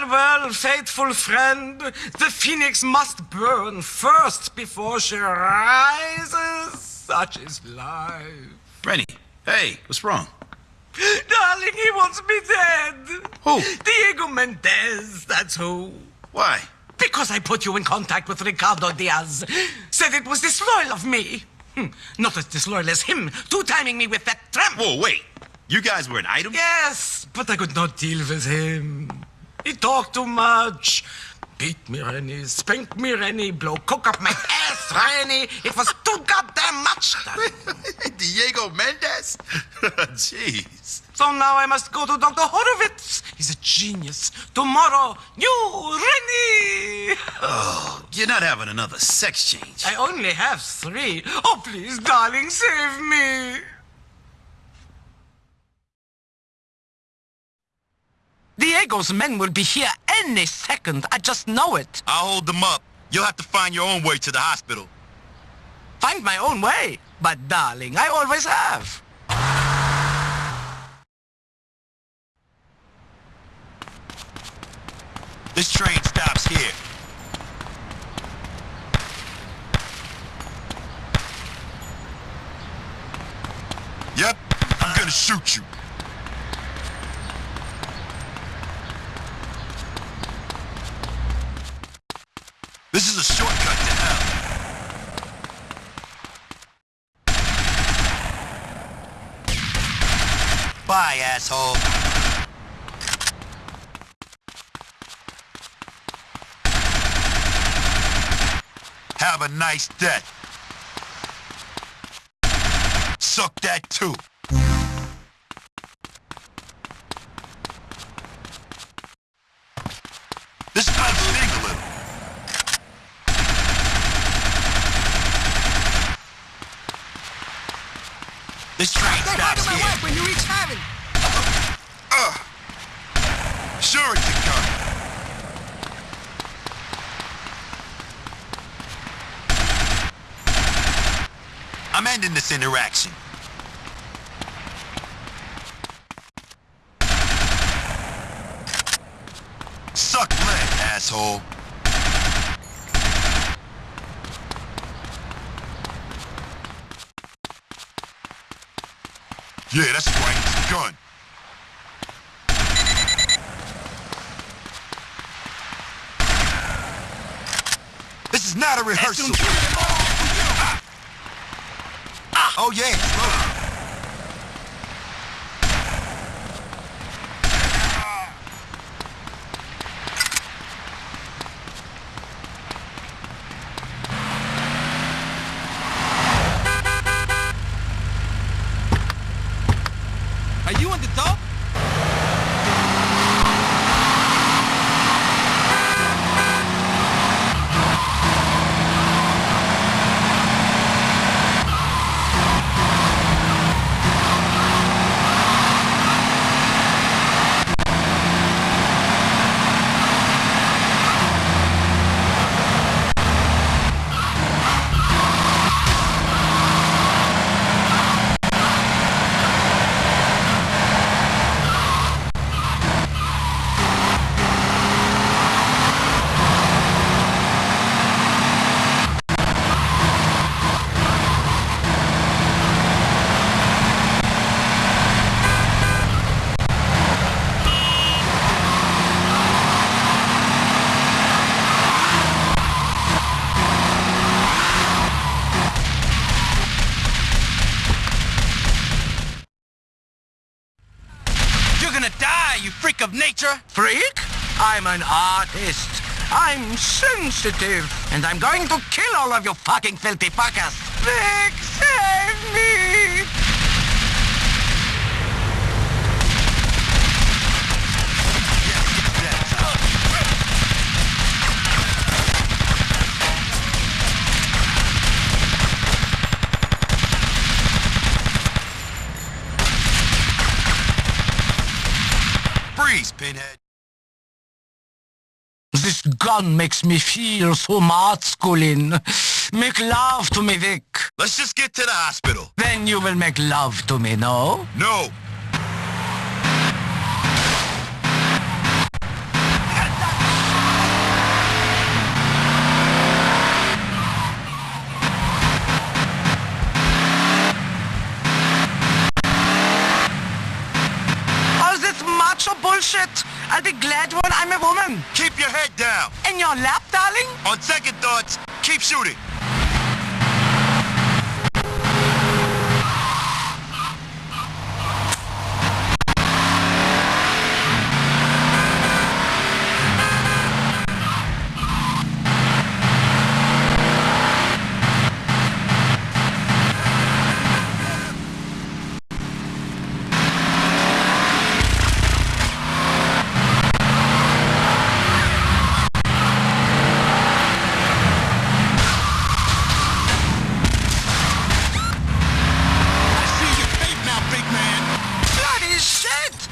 Well, well, faithful friend, the phoenix must burn first before she rises. Such is life. Reni, hey, what's wrong? Darling, he wants me dead. Who? Diego Mendez, that's who. Why? Because I put you in contact with Ricardo Diaz. Said it was disloyal of me. Hmm, Not as disloyal as him, two-timing me with that tramp. Whoa, wait. You guys were an item? Yes, but I could not deal with him. He talked too much. Beat me, Reni. Spank me, Reni. Blow coke up my ass, Reni. It was too goddamn much. Diego Mendez? Jeez. So now I must go to Dr. Horowitz. He's a genius. Tomorrow, you, Reni. Oh, you're not having another sex change. I only have three. Oh, please, darling, save me. Diego's men will be here any second. I just know it. I'll hold them up. You'll have to find your own way to the hospital. Find my own way. But, darling, I always have. This train stops here. Yep, I'm gonna shoot you. A shortcut to hell. Bye, asshole. Have a nice day. Suck that too. This might sting a little. This train stops here. when you reach uh, heaven. Sure it's a gun. I'm ending this interaction. Suck lead, asshole. Yeah, that's right. Gun. This is not a rehearsal. Ah. Ah. Oh yeah, it's loaded. Are you on the top? You're gonna die, you freak of nature! Freak? I'm an artist. I'm sensitive. And I'm going to kill all of you fucking filthy fuckers. Freak, save me! This gun makes me feel so masculine. Make love to me, Vic. Let's just get to the hospital. Then you will make love to me, no? No. be glad when I'm a woman. Keep your head down. In your lap, darling? On second thoughts, keep shooting. I see your fate now, big man. Bloody shit!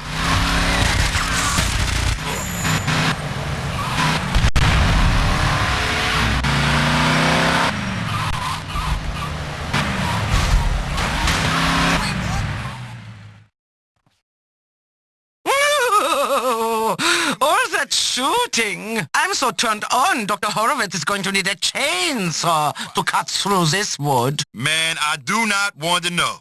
Ooh, All that shooting. I'm so turned on. Dr. Horowitz is going to need a chainsaw to cut through this wood. Man, I do not want to know.